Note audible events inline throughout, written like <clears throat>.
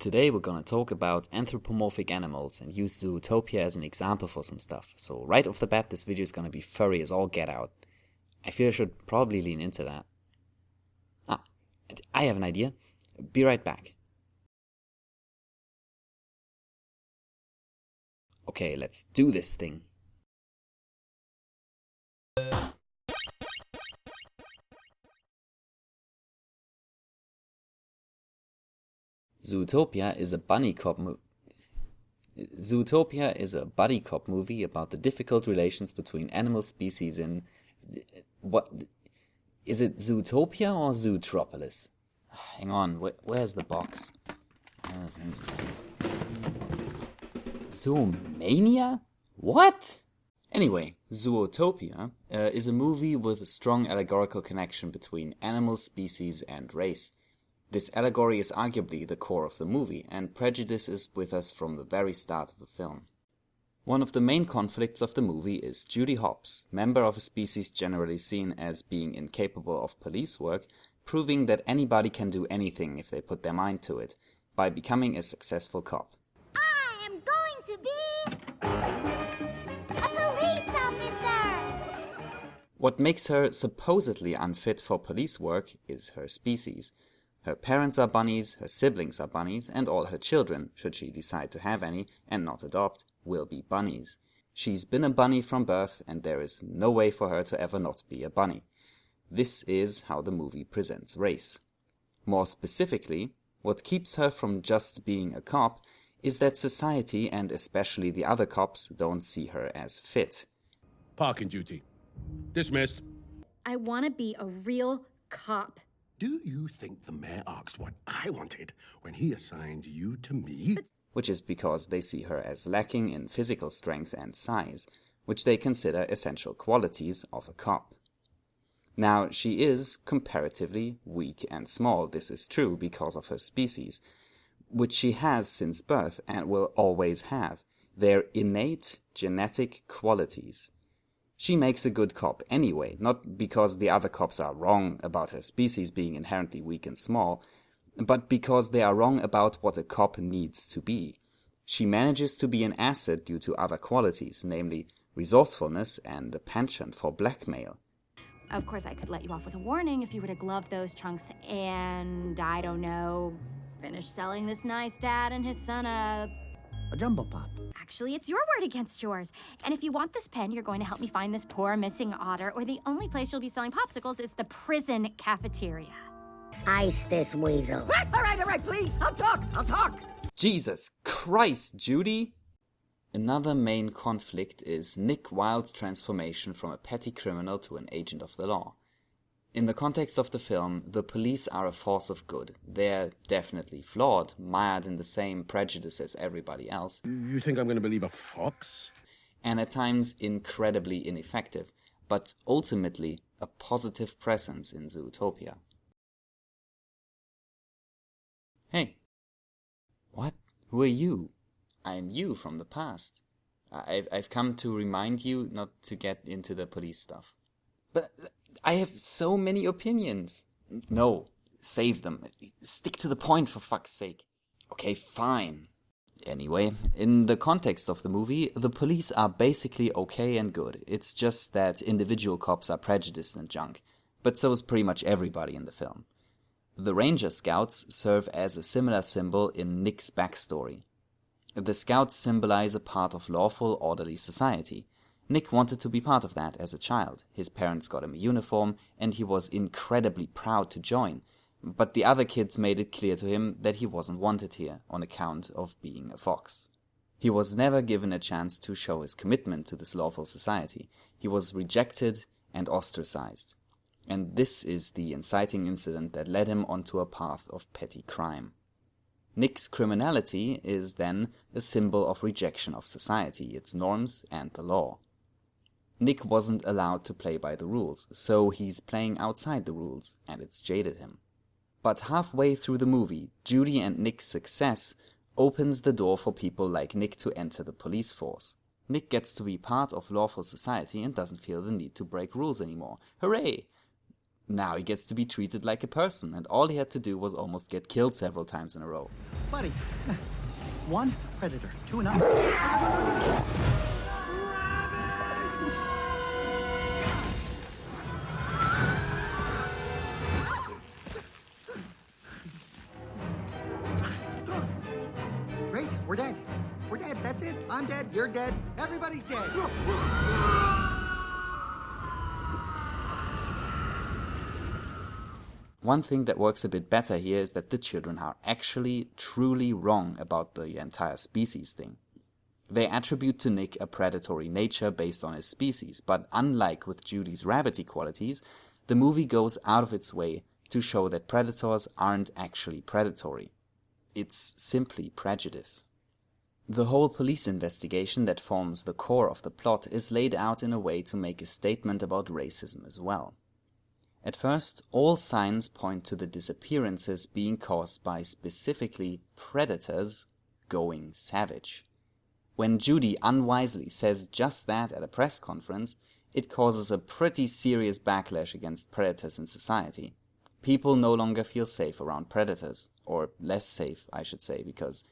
Today we're gonna talk about anthropomorphic animals and use Zootopia as an example for some stuff. So right off the bat, this video is gonna be furry as all get out. I feel I should probably lean into that. Ah, I have an idea. Be right back. Okay, let's do this thing. Zootopia is a bunny cop movie. Zootopia is a buddy cop movie about the difficult relations between animal species in what is it Zootopia or Zootropolis? Hang on, wh- where's the box? Zoomania? What? Anyway, Zootopia uh, is a movie with a strong allegorical connection between animal species and race. This allegory is arguably the core of the movie, and prejudice is with us from the very start of the film. One of the main conflicts of the movie is Judy Hopps, member of a species generally seen as being incapable of police work, proving that anybody can do anything if they put their mind to it, by becoming a successful cop. I am going to be a police officer. What makes her supposedly unfit for police work is her species. Her parents are bunnies, her siblings are bunnies, and all her children, should she decide to have any and not adopt, will be bunnies. She's been a bunny from birth, and there is no way for her to ever not be a bunny. This is how the movie presents race. More specifically, what keeps her from just being a cop is that society and especially the other cops don't see her as fit. Parking duty. Dismissed. I want to be a real cop. Do you think the mayor asked what I wanted when he assigned you to me? which is because they see her as lacking in physical strength and size, which they consider essential qualities of a cop. Now, she is comparatively weak and small, this is true because of her species, which she has since birth and will always have. Their innate genetic qualities. She makes a good cop anyway, not because the other cops are wrong about her species being inherently weak and small, but because they are wrong about what a cop needs to be. She manages to be an asset due to other qualities, namely resourcefulness and a penchant for blackmail. Of course, I could let you off with a warning if you were to glove those trunks and, I don't know, finish selling this nice dad and his son a. A jumbo pop. Actually, it's your word against yours. And if you want this pen, you're going to help me find this poor missing otter, or the only place you'll be selling popsicles is the prison cafeteria. Ice this weasel. All right, all right, please. I'll talk. I'll talk. Jesus Christ, Judy! Another main conflict is Nick Wilde's transformation from a petty criminal to an agent of the law. In the context of the film, the police are a force of good. They're definitely flawed, mired in the same prejudice as everybody else, You think I'm going to believe a fox? and at times incredibly ineffective, but ultimately a positive presence in Zootopia. Hey. What? Who are you? I'm you from the past. I've, I've come to remind you not to get into the police stuff. But I have so many opinions. No, save them. Stick to the point for fuck's sake. Okay, fine. Anyway, in the context of the movie, the police are basically okay and good. It's just that individual cops are prejudiced and junk. But so is pretty much everybody in the film. The Ranger Scouts serve as a similar symbol in Nick's backstory. The Scouts symbolize a part of lawful, orderly society. Nick wanted to be part of that as a child. His parents got him a uniform, and he was incredibly proud to join. But the other kids made it clear to him that he wasn't wanted here on account of being a fox. He was never given a chance to show his commitment to this lawful society. He was rejected and ostracized. And this is the inciting incident that led him onto a path of petty crime. Nick's criminality is then a symbol of rejection of society, its norms, and the law. Nick wasn't allowed to play by the rules, so he's playing outside the rules, and it's jaded him. But halfway through the movie, Judy and Nick's success opens the door for people like Nick to enter the police force. Nick gets to be part of lawful society and doesn't feel the need to break rules anymore. Hooray! Now he gets to be treated like a person, and all he had to do was almost get killed several times in a row. Buddy, one predator, two enough. You're dead. Everybody's dead. One thing that works a bit better here is that the children are actually truly wrong about the entire species thing. They attribute to Nick a predatory nature based on his species, but unlike with Judy's rabbity qualities, the movie goes out of its way to show that predators aren't actually predatory. It's simply prejudice. The whole police investigation that forms the core of the plot is laid out in a way to make a statement about racism as well. At first, all signs point to the disappearances being caused by specifically predators going savage. When Judy unwisely says just that at a press conference, it causes a pretty serious backlash against predators in society. People no longer feel safe around predators, or less safe, I should say, because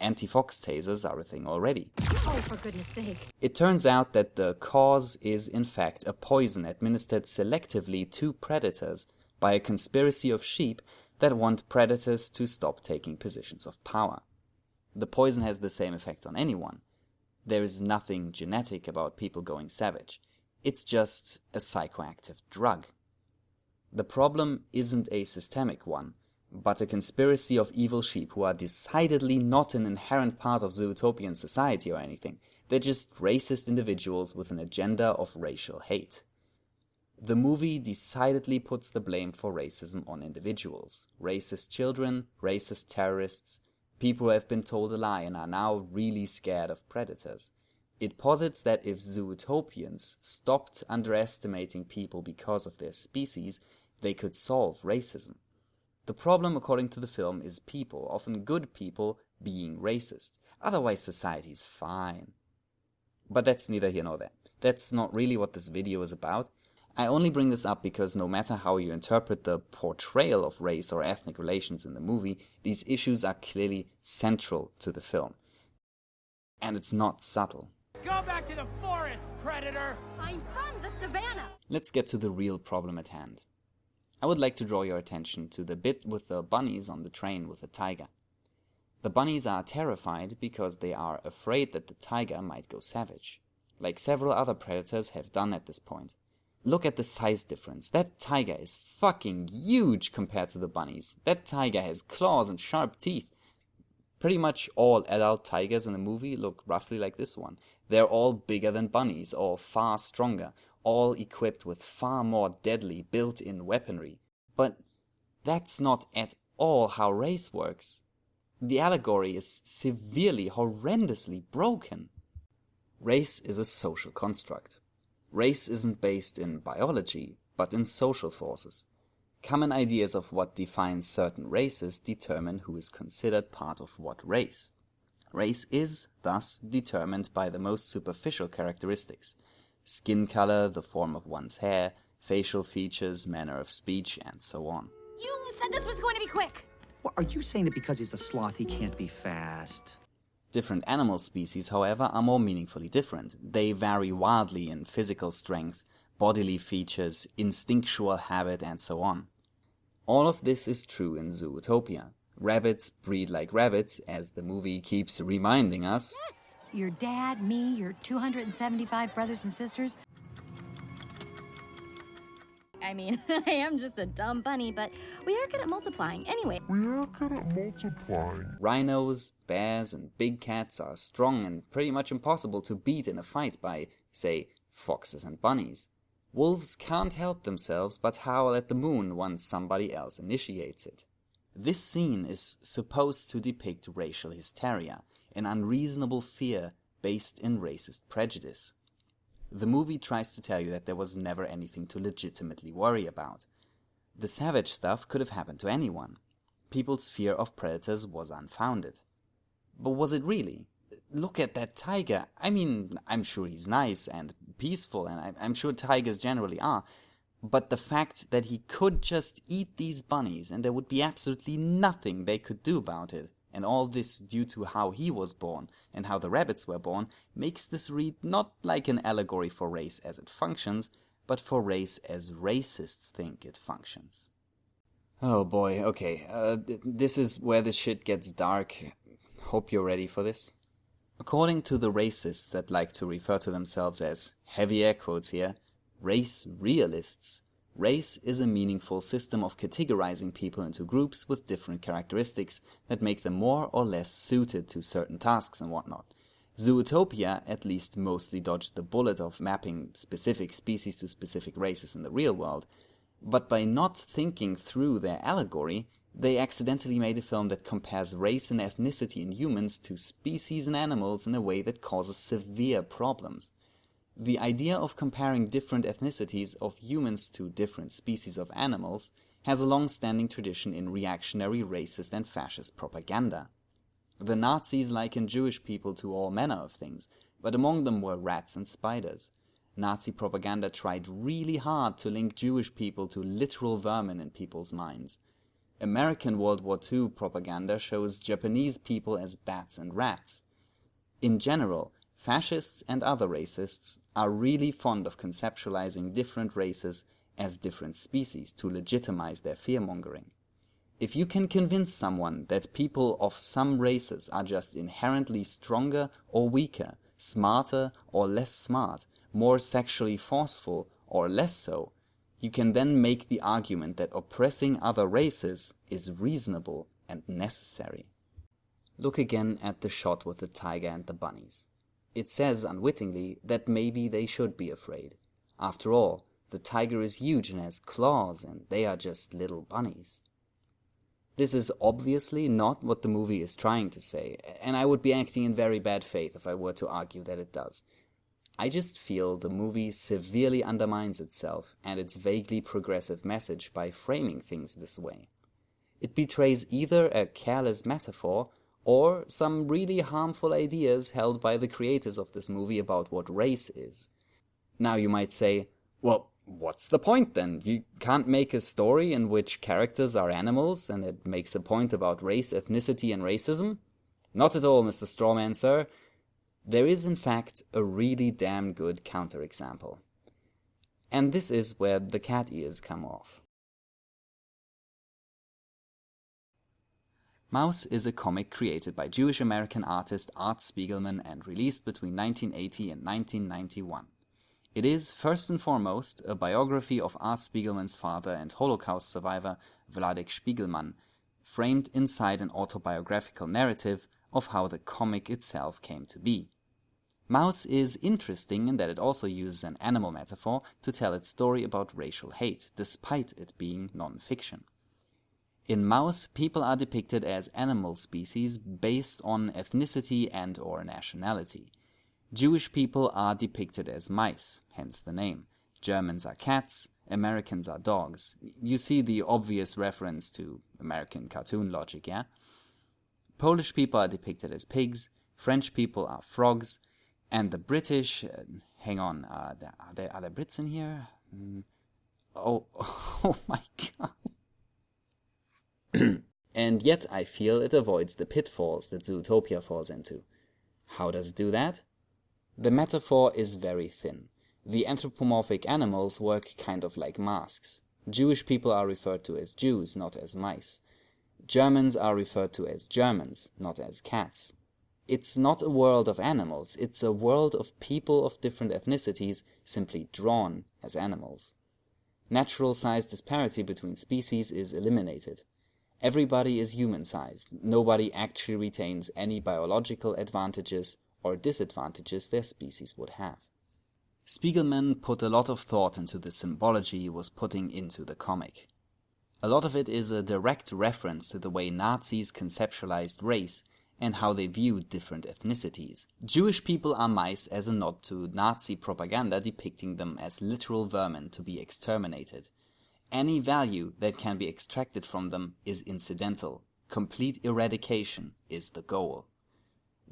anti-fox tasers are a thing already. Oh, for goodness sake. It turns out that the cause is in fact a poison administered selectively to predators by a conspiracy of sheep that want predators to stop taking positions of power. The poison has the same effect on anyone. There is nothing genetic about people going savage. It's just a psychoactive drug. The problem isn't a systemic one, but a conspiracy of evil sheep who are decidedly not an inherent part of Zootopian society or anything. They're just racist individuals with an agenda of racial hate. The movie decidedly puts the blame for racism on individuals. Racist children, racist terrorists, people who have been told a lie and are now really scared of predators. It posits that if Zootopians stopped underestimating people because of their species, they could solve racism. The problem, according to the film, is people, often good people, being racist. Otherwise, society's fine. But that's neither here nor there. That's not really what this video is about. I only bring this up because no matter how you interpret the portrayal of race or ethnic relations in the movie, these issues are clearly central to the film. And it's not subtle. Go back to the forest, predator! I'm from the savannah. Let's get to the real problem at hand. I would like to draw your attention to the bit with the bunnies on the train with the tiger. The bunnies are terrified because they are afraid that the tiger might go savage, like several other predators have done at this point. Look at the size difference. That tiger is fucking huge compared to the bunnies. That tiger has claws and sharp teeth. Pretty much all adult tigers in the movie look roughly like this one. They're all bigger than bunnies, all far stronger, all equipped with far more deadly built in weaponry. But that's not at all how race works. The allegory is severely, horrendously broken. Race is a social construct. Race isn't based in biology, but in social forces. Common ideas of what defines certain races determine who is considered part of what race. Race is, thus, determined by the most superficial characteristics skin color, the form of one's hair, facial features, manner of speech, and so on. You said this was going to be quick. What, are you saying that because he's a sloth, he can't be fast? Different animal species, however, are more meaningfully different. They vary wildly in physical strength, bodily features, instinctual habit, and so on. All of this is true in Zootopia. Rabbits breed like rabbits, as the movie keeps reminding us. Your dad, me, your 275 brothers and sisters. I mean, <laughs> I am just a dumb bunny, but we are good at multiplying. Anyway, We are good at multiplying. Rhinos, bears, and big cats are strong and pretty much impossible to beat in a fight by, say, foxes and bunnies. Wolves can't help themselves but howl at the moon once somebody else initiates it. This scene is supposed to depict racial hysteria, an unreasonable fear based in racist prejudice. The movie tries to tell you that there was never anything to legitimately worry about. The savage stuff could have happened to anyone. People's fear of predators was unfounded. But was it really? Look at that tiger. I mean, I'm sure he's nice and peaceful, and I'm sure tigers generally are. But the fact that he could just eat these bunnies and there would be absolutely nothing they could do about it, and all this due to how he was born and how the rabbits were born, makes this read not like an allegory for race as it functions, but for race as racists think it functions. Oh boy, okay, uh, th- this is where the shit gets dark. Hope you're ready for this. According to the racists that like to refer to themselves as heavy air quotes here, race realists, race is a meaningful system of categorizing people into groups with different characteristics that make them more or less suited to certain tasks and whatnot. Zootopia at least mostly dodged the bullet of mapping specific species to specific races in the real world, but by not thinking through their allegory, they accidentally made a film that compares race and ethnicity in humans to species and animals in a way that causes severe problems. The idea of comparing different ethnicities of humans to different species of animals has a long-standing tradition in reactionary racist and fascist propaganda. The Nazis likened Jewish people to all manner of things, but among them were rats and spiders. Nazi propaganda tried really hard to link Jewish people to literal vermin in people's minds. American World War II propaganda shows Japanese people as bats and rats. In general, fascists and other racists are really fond of conceptualizing different races as different species to legitimize their fearmongering. If you can convince someone that people of some races are just inherently stronger or weaker, smarter or less smart, more sexually forceful or less so, you can then make the argument that oppressing other races is reasonable and necessary. Look again at the shot with the tiger and the bunnies. It says unwittingly that maybe they should be afraid. After all, the tiger is huge and has claws, and they are just little bunnies. This is obviously not what the movie is trying to say, and I would be acting in very bad faith if I were to argue that it does. I just feel the movie severely undermines itself and its vaguely progressive message by framing things this way. It betrays either a careless metaphor or some really harmful ideas held by the creators of this movie about what race is. Now you might say, well, what's the point then? You can't make a story in which characters are animals and it makes a point about race, ethnicity, and racism? Not at all, Mr. Strawman, sir. There is, in fact, a really damn good counterexample. And this is where the cat ears come off. Maus is a comic created by Jewish American artist Art Spiegelman and released between 1980 and 1991. It is, first and foremost, a biography of Art Spiegelman's father and Holocaust survivor Vladek Spiegelman, framed inside an autobiographical narrative of how the comic itself came to be. Maus is interesting in that it also uses an animal metaphor to tell its story about racial hate, despite it being non-fiction. In Maus, people are depicted as animal species based on ethnicity and or nationality. Jewish people are depicted as mice, hence the name. Germans are cats, Americans are dogs. You see the obvious reference to American cartoon logic, yeah? Polish people are depicted as pigs, French people are frogs, and the British. Uh, hang on, uh, are there are there Brits in here? Mm. Oh, <laughs> oh my god! <clears throat> and yet, I feel it avoids the pitfalls that Zootopia falls into. How does it do that? The metaphor is very thin. The anthropomorphic animals work kind of like masks. Jewish people are referred to as Jews, not as mice. Germans are referred to as Germans, not as cats. It's not a world of animals, it's a world of people of different ethnicities simply drawn as animals. Natural size disparity between species is eliminated. Everybody is human sized, nobody actually retains any biological advantages or disadvantages their species would have. Spiegelman put a lot of thought into the symbology he was putting into the comic. A lot of it is a direct reference to the way Nazis conceptualized race and how they viewed different ethnicities. Jewish people are mice as a nod to Nazi propaganda depicting them as literal vermin to be exterminated. Any value that can be extracted from them is incidental. Complete eradication is the goal.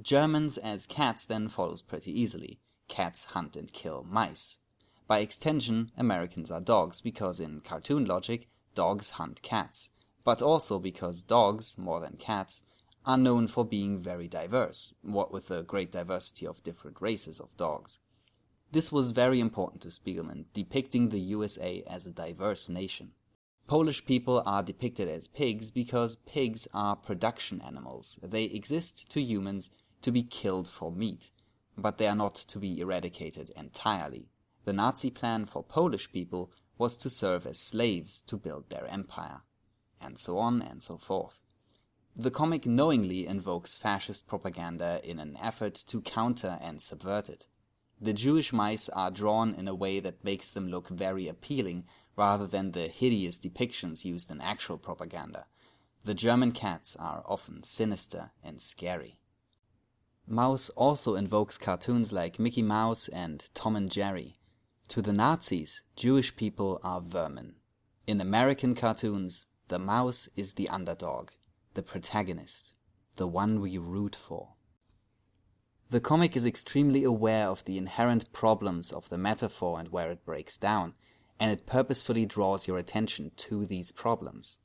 Germans as cats then follows pretty easily. Cats hunt and kill mice. By extension, Americans are dogs because, in cartoon logic, dogs hunt cats, but also because dogs, more than cats, are known for being very diverse, what with the great diversity of different races of dogs. This was very important to Spiegelman, depicting the USA as a diverse nation. Polish people are depicted as pigs because pigs are production animals. They exist to humans to be killed for meat, but they are not to be eradicated entirely. The Nazi plan for Polish people was to serve as slaves to build their empire. And so on and so forth. The comic knowingly invokes fascist propaganda in an effort to counter and subvert it. The Jewish mice are drawn in a way that makes them look very appealing rather than the hideous depictions used in actual propaganda. The German cats are often sinister and scary. Maus also invokes cartoons like Mickey Mouse and Tom and Jerry. To the Nazis, Jewish people are vermin. In American cartoons, the mouse is the underdog, the protagonist, the one we root for. The comic is extremely aware of the inherent problems of the metaphor and where it breaks down, and it purposefully draws your attention to these problems.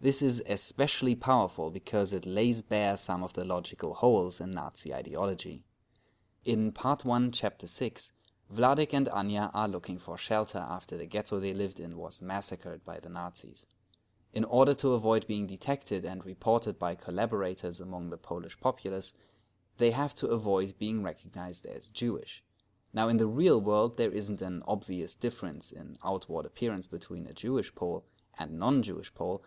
This is especially powerful because it lays bare some of the logical holes in Nazi ideology. In Part 1, Chapter 6, Vladek and Anya are looking for shelter after the ghetto they lived in was massacred by the Nazis. In order to avoid being detected and reported by collaborators among the Polish populace, they have to avoid being recognized as Jewish. Now, in the real world, there isn't an obvious difference in outward appearance between a Jewish Pole and non-Jewish Pole,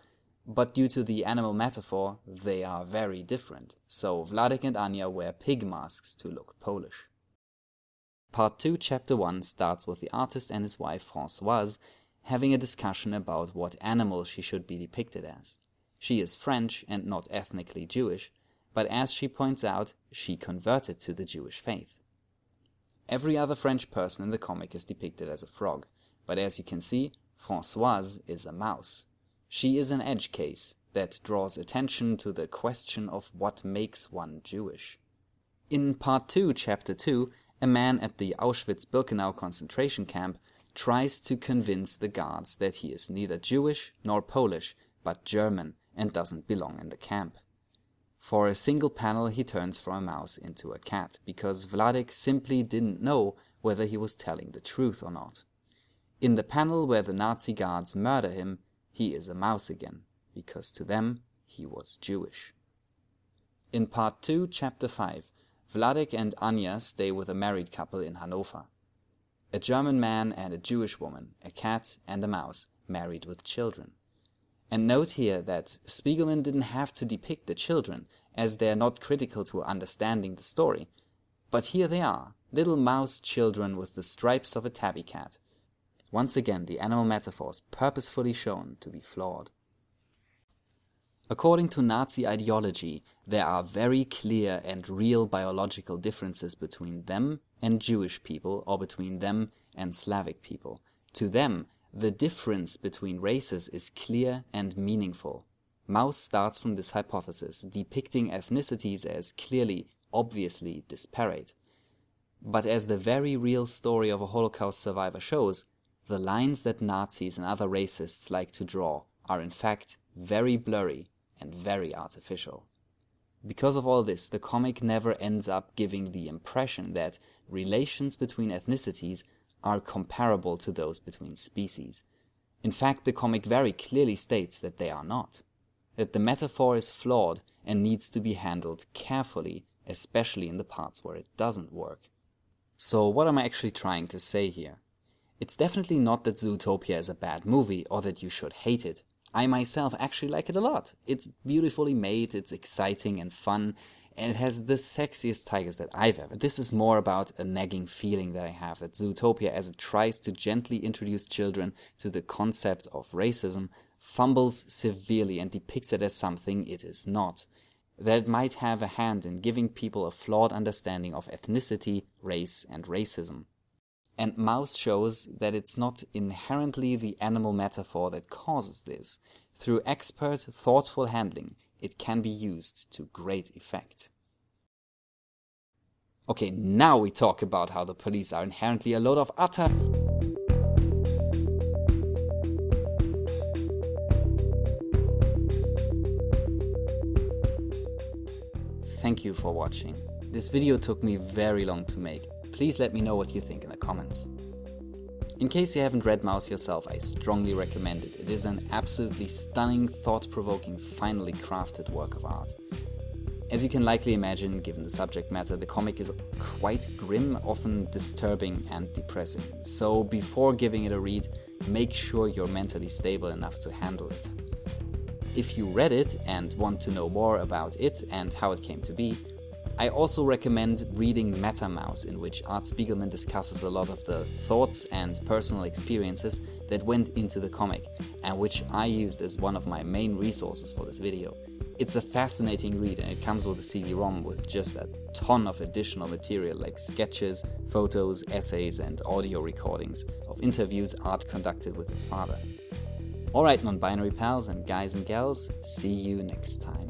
but due to the animal metaphor, they are very different. So Vladek and Anya wear pig masks to look Polish. Part 2, Chapter 1 starts with the artist and his wife Françoise having a discussion about what animal she should be depicted as. She is French and not ethnically Jewish, but as she points out, she converted to the Jewish faith. Every other French person in the comic is depicted as a frog, but as you can see, Françoise is a mouse. She is an edge case that draws attention to the question of what makes one Jewish. In part 2, chapter 2, a man at the Auschwitz-Birkenau concentration camp tries to convince the guards that he is neither Jewish nor Polish, but German and doesn't belong in the camp. For a single panel he turns from a mouse into a cat, because Vladek simply didn't know whether he was telling the truth or not. In the panel where the Nazi guards murder him, he is a mouse again, because to them he was Jewish. In part 2, chapter 5, Vladek and Anya stay with a married couple in Hanover. A German man and a Jewish woman, a cat and a mouse, married with children. And note here that Spiegelman didn't have to depict the children, as they are not critical to understanding the story. But here they are, little mouse children with the stripes of a tabby cat. Once again, the animal metaphors purposefully shown to be flawed. According to Nazi ideology, there are very clear and real biological differences between them and Jewish people or between them and Slavic people. To them, the difference between races is clear and meaningful. Maus starts from this hypothesis, depicting ethnicities as clearly, obviously disparate. But as the very real story of a Holocaust survivor shows, the lines that Nazis and other racists like to draw are in fact very blurry and very artificial. Because of all this, the comic never ends up giving the impression that relations between ethnicities are comparable to those between species. In fact, the comic very clearly states that they are not. That the metaphor is flawed and needs to be handled carefully, especially in the parts where it doesn't work. So what am I actually trying to say here? It's definitely not that Zootopia is a bad movie or that you should hate it. I myself actually like it a lot. It's beautifully made, it's exciting and fun, and it has the sexiest tigers that I've ever. This is more about a nagging feeling that I have that Zootopia, as it tries to gently introduce children to the concept of racism, fumbles severely and depicts it as something it is not. That it might have a hand in giving people a flawed understanding of ethnicity, race, and racism. And Maus shows that it's not inherently the animal metaphor that causes this. Through expert, thoughtful handling, it can be used to great effect. Okay, now we talk about how the police are inherently a load of utter Thank you for watching. This video took me very long to make. Please let me know what you think in the comments. In case you haven't read Maus yourself, I strongly recommend it. It is an absolutely stunning, thought provoking, finely crafted work of art. As you can likely imagine, given the subject matter, the comic is quite grim, often disturbing and depressing. So before giving it a read, make sure you're mentally stable enough to handle it. If you read it and want to know more about it and how it came to be, I also recommend reading MetaMaus, in which Art Spiegelman discusses a lot of the thoughts and personal experiences that went into the comic, and which I used as one of my main resources for this video. It's a fascinating read and it comes with a CD-ROM with just a ton of additional material like sketches, photos, essays and audio recordings of interviews Art conducted with his father. Alright non-binary pals and guys and gals, see you next time.